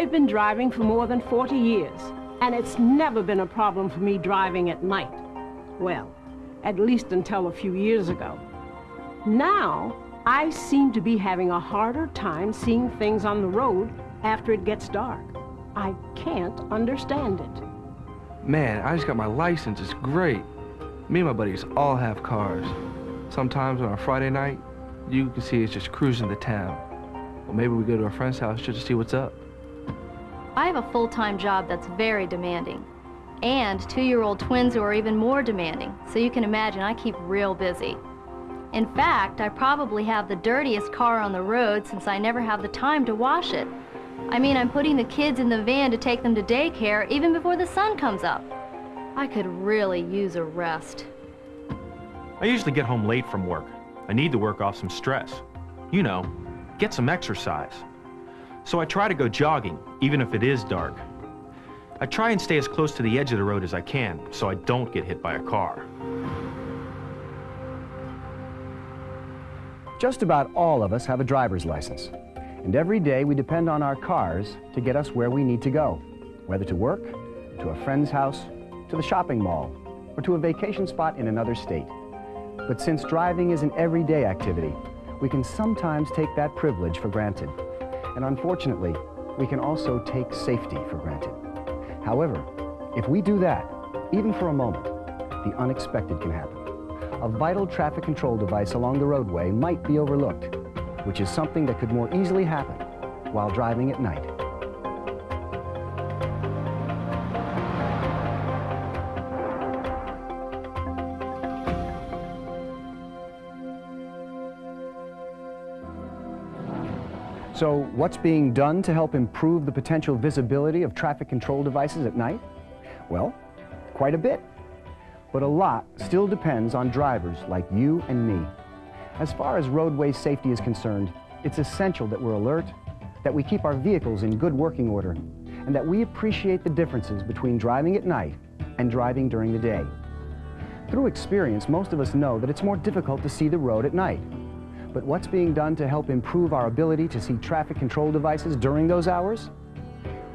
I've been driving for more than 40 years, and it's never been a problem for me driving at night. Well, at least until a few years ago. Now, I seem to be having a harder time seeing things on the road after it gets dark. I can't understand it. Man, I just got my license. It's great. Me and my buddies all have cars. Sometimes on a Friday night, you can see us just cruising the town. Or maybe we go to a friend's house just to see what's up. I have a full-time job that's very demanding. And two-year-old twins who are even more demanding. So you can imagine I keep real busy. In fact, I probably have the dirtiest car on the road since I never have the time to wash it. I mean, I'm putting the kids in the van to take them to daycare even before the sun comes up. I could really use a rest. I usually get home late from work. I need to work off some stress. You know, get some exercise. So I try to go jogging, even if it is dark. I try and stay as close to the edge of the road as I can, so I don't get hit by a car. Just about all of us have a driver's license. And every day we depend on our cars to get us where we need to go, whether to work, to a friend's house, to the shopping mall, or to a vacation spot in another state. But since driving is an everyday activity, we can sometimes take that privilege for granted. And unfortunately, we can also take safety for granted. However, if we do that, even for a moment, the unexpected can happen. A vital traffic control device along the roadway might be overlooked, which is something that could more easily happen while driving at night. So what's being done to help improve the potential visibility of traffic control devices at night? Well, quite a bit. But a lot still depends on drivers like you and me. As far as roadway safety is concerned, it's essential that we're alert, that we keep our vehicles in good working order, and that we appreciate the differences between driving at night and driving during the day. Through experience, most of us know that it's more difficult to see the road at night. But what's being done to help improve our ability to see traffic control devices during those hours?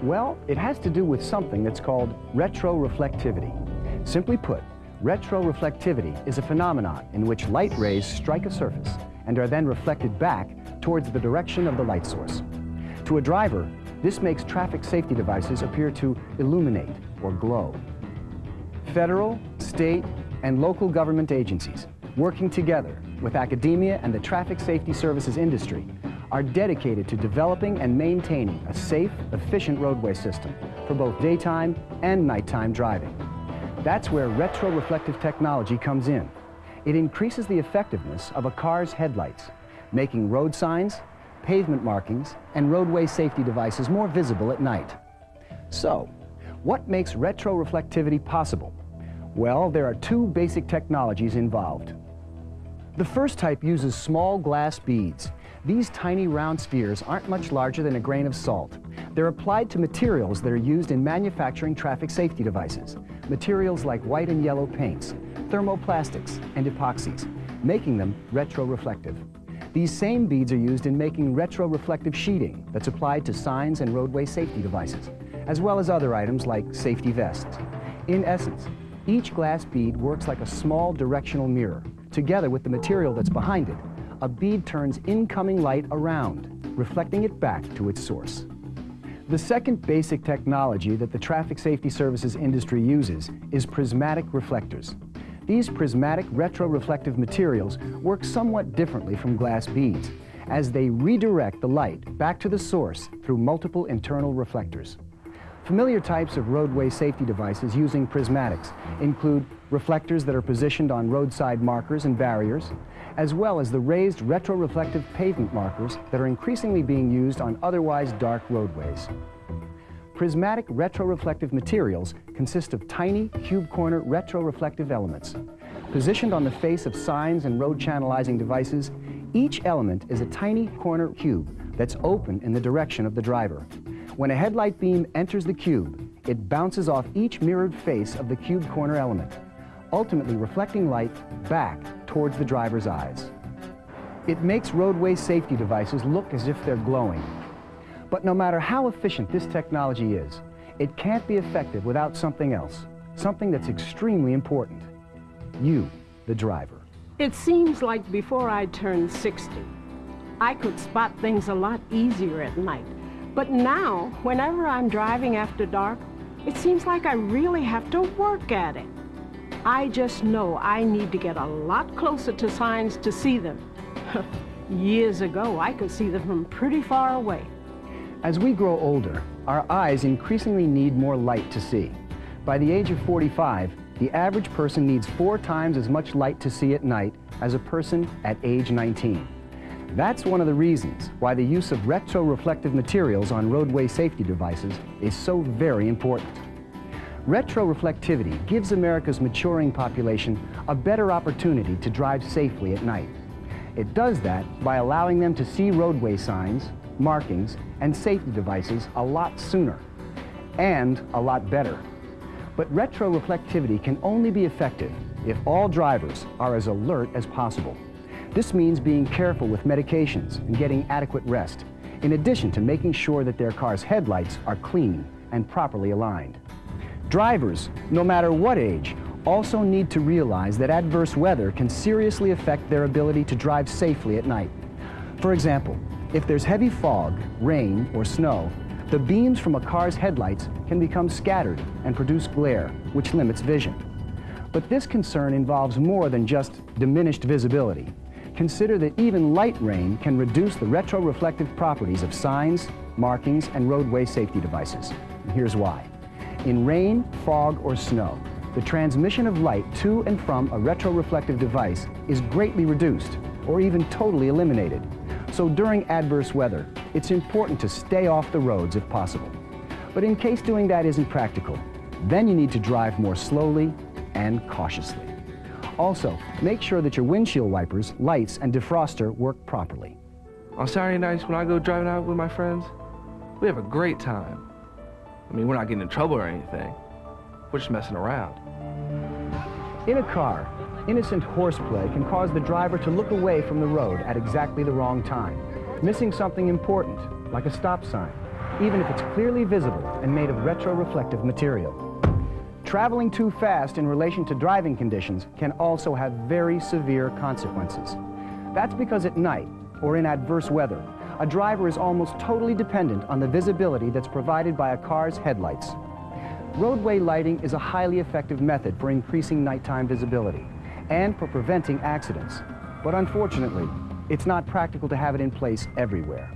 Well, it has to do with something that's called retroreflectivity. Simply put, retroreflectivity is a phenomenon in which light rays strike a surface and are then reflected back towards the direction of the light source. To a driver, this makes traffic safety devices appear to illuminate or glow. Federal, state, and local government agencies working together with academia and the traffic safety services industry are dedicated to developing and maintaining a safe, efficient roadway system for both daytime and nighttime driving. That's where retroreflective technology comes in. It increases the effectiveness of a car's headlights, making road signs, pavement markings, and roadway safety devices more visible at night. So, what makes retroreflectivity possible? Well, there are two basic technologies involved. The first type uses small glass beads. These tiny round spheres aren't much larger than a grain of salt. They're applied to materials that are used in manufacturing traffic safety devices. Materials like white and yellow paints, thermoplastics, and epoxies, making them retroreflective. These same beads are used in making retroreflective sheeting that's applied to signs and roadway safety devices, as well as other items like safety vests. In essence, each glass bead works like a small directional mirror, Together with the material that's behind it, a bead turns incoming light around, reflecting it back to its source. The second basic technology that the traffic safety services industry uses is prismatic reflectors. These prismatic retroreflective materials work somewhat differently from glass beads, as they redirect the light back to the source through multiple internal reflectors. Familiar types of roadway safety devices using prismatics include reflectors that are positioned on roadside markers and barriers, as well as the raised retroreflective pavement markers that are increasingly being used on otherwise dark roadways. Prismatic retroreflective materials consist of tiny cube corner retroreflective elements. Positioned on the face of signs and road channelizing devices, each element is a tiny corner cube that's open in the direction of the driver. When a headlight beam enters the cube, it bounces off each mirrored face of the cube corner element, ultimately reflecting light back towards the driver's eyes. It makes roadway safety devices look as if they're glowing. But no matter how efficient this technology is, it can't be effective without something else, something that's extremely important. You, the driver. It seems like before I turned 60, I could spot things a lot easier at night. But now, whenever I'm driving after dark, it seems like I really have to work at it. I just know I need to get a lot closer to signs to see them. Years ago, I could see them from pretty far away. As we grow older, our eyes increasingly need more light to see. By the age of 45, the average person needs four times as much light to see at night as a person at age 19. That's one of the reasons why the use of retroreflective materials on roadway safety devices is so very important. Retroreflectivity gives America's maturing population a better opportunity to drive safely at night. It does that by allowing them to see roadway signs, markings, and safety devices a lot sooner and a lot better. But retroreflectivity can only be effective if all drivers are as alert as possible. This means being careful with medications and getting adequate rest, in addition to making sure that their car's headlights are clean and properly aligned. Drivers, no matter what age, also need to realize that adverse weather can seriously affect their ability to drive safely at night. For example, if there's heavy fog, rain, or snow, the beams from a car's headlights can become scattered and produce glare, which limits vision. But this concern involves more than just diminished visibility. Consider that even light rain can reduce the retroreflective properties of signs, markings, and roadway safety devices. And here's why. In rain, fog, or snow, the transmission of light to and from a retroreflective device is greatly reduced or even totally eliminated. So during adverse weather, it's important to stay off the roads if possible. But in case doing that isn't practical, then you need to drive more slowly and cautiously. Also, make sure that your windshield wipers, lights, and defroster work properly. On Saturday nights when I go driving out with my friends, we have a great time. I mean, we're not getting in trouble or anything. We're just messing around. In a car, innocent horseplay can cause the driver to look away from the road at exactly the wrong time, missing something important, like a stop sign, even if it's clearly visible and made of retroreflective material. Traveling too fast in relation to driving conditions can also have very severe consequences. That's because at night, or in adverse weather, a driver is almost totally dependent on the visibility that's provided by a car's headlights. Roadway lighting is a highly effective method for increasing nighttime visibility and for preventing accidents. But unfortunately, it's not practical to have it in place everywhere.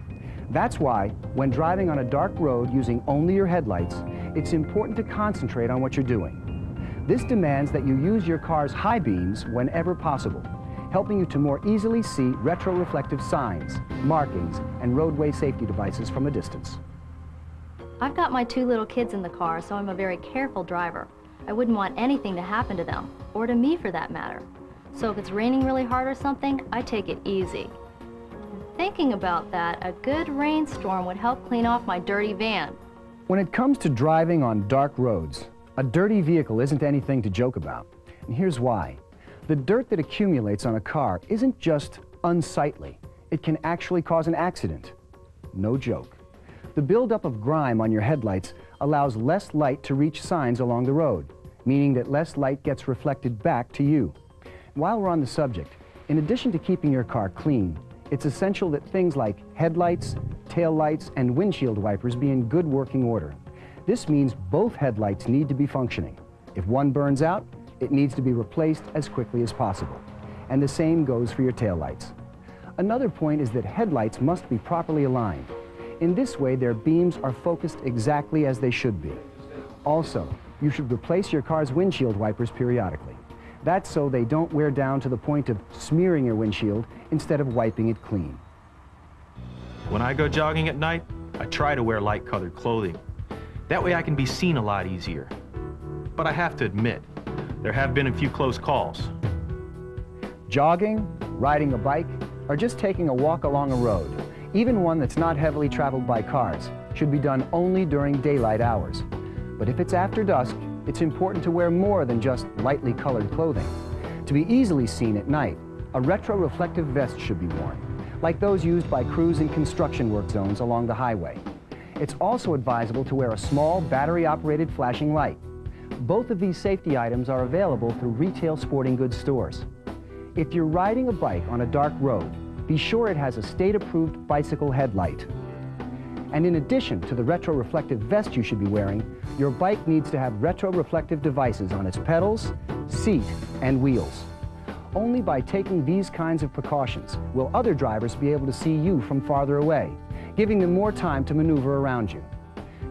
That's why, when driving on a dark road using only your headlights, it's important to concentrate on what you're doing. This demands that you use your car's high beams whenever possible, helping you to more easily see retroreflective signs, markings, and roadway safety devices from a distance. I've got my two little kids in the car, so I'm a very careful driver. I wouldn't want anything to happen to them, or to me for that matter. So if it's raining really hard or something, I take it easy. Thinking about that, a good rainstorm would help clean off my dirty van. When it comes to driving on dark roads, a dirty vehicle isn't anything to joke about. And here's why. The dirt that accumulates on a car isn't just unsightly. It can actually cause an accident. No joke. The buildup of grime on your headlights allows less light to reach signs along the road, meaning that less light gets reflected back to you. While we're on the subject, in addition to keeping your car clean, it's essential that things like headlights, tail lights, and windshield wipers be in good working order. This means both headlights need to be functioning. If one burns out, it needs to be replaced as quickly as possible. And the same goes for your tail lights. Another point is that headlights must be properly aligned. In this way, their beams are focused exactly as they should be. Also, you should replace your car's windshield wipers periodically. That's so they don't wear down to the point of smearing your windshield instead of wiping it clean. When I go jogging at night, I try to wear light-colored clothing. That way I can be seen a lot easier. But I have to admit, there have been a few close calls. Jogging, riding a bike, or just taking a walk along a road, even one that's not heavily traveled by cars, should be done only during daylight hours. But if it's after dusk, it's important to wear more than just lightly colored clothing. To be easily seen at night, a retroreflective vest should be worn, like those used by crews in construction work zones along the highway. It's also advisable to wear a small battery-operated flashing light. Both of these safety items are available through retail sporting goods stores. If you're riding a bike on a dark road, be sure it has a state-approved bicycle headlight. And in addition to the retroreflective vest you should be wearing, your bike needs to have retroreflective devices on its pedals, seat, and wheels. Only by taking these kinds of precautions will other drivers be able to see you from farther away, giving them more time to maneuver around you.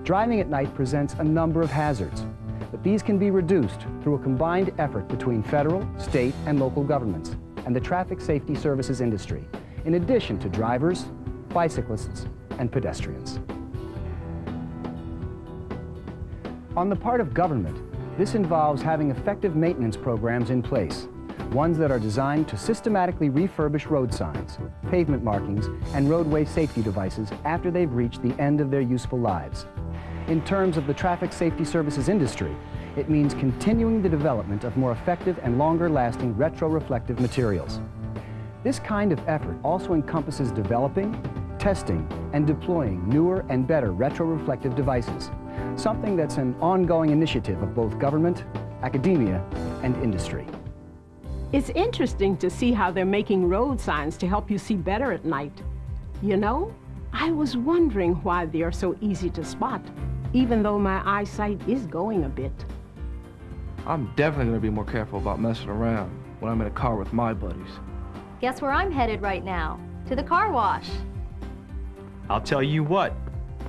Driving at night presents a number of hazards, but these can be reduced through a combined effort between federal, state, and local governments and the traffic safety services industry, in addition to drivers, bicyclists, and pedestrians. On the part of government, this involves having effective maintenance programs in place, ones that are designed to systematically refurbish road signs, pavement markings, and roadway safety devices after they've reached the end of their useful lives. In terms of the traffic safety services industry, it means continuing the development of more effective and longer-lasting retroreflective materials. This kind of effort also encompasses developing, testing, and deploying newer and better retroreflective devices, something that's an ongoing initiative of both government, academia, and industry. It's interesting to see how they're making road signs to help you see better at night. You know, I was wondering why they are so easy to spot, even though my eyesight is going a bit. I'm definitely gonna be more careful about messing around when I'm in a car with my buddies. Guess where I'm headed right now? To the car wash. I'll tell you what,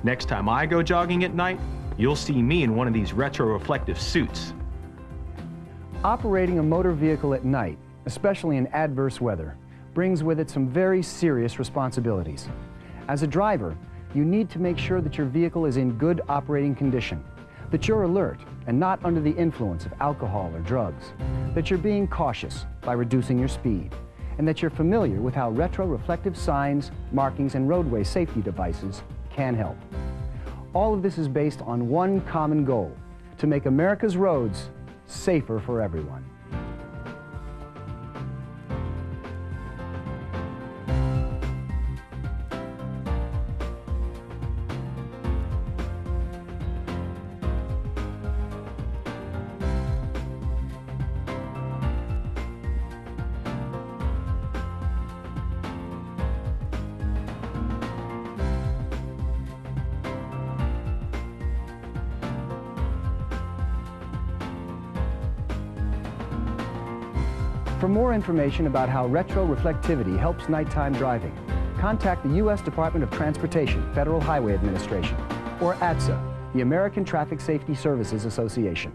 next time I go jogging at night, you'll see me in one of these retroreflective suits. Operating a motor vehicle at night, especially in adverse weather, brings with it some very serious responsibilities. As a driver, you need to make sure that your vehicle is in good operating condition, that you're alert and not under the influence of alcohol or drugs, that you're being cautious by reducing your speed, and that you're familiar with how retroreflective signs, markings, and roadway safety devices can help. All of this is based on one common goal, to make America's roads safer for everyone. For more information about how retroreflectivity helps nighttime driving, contact the U.S. Department of Transportation Federal Highway Administration or ATSA, the American Traffic Safety Services Association.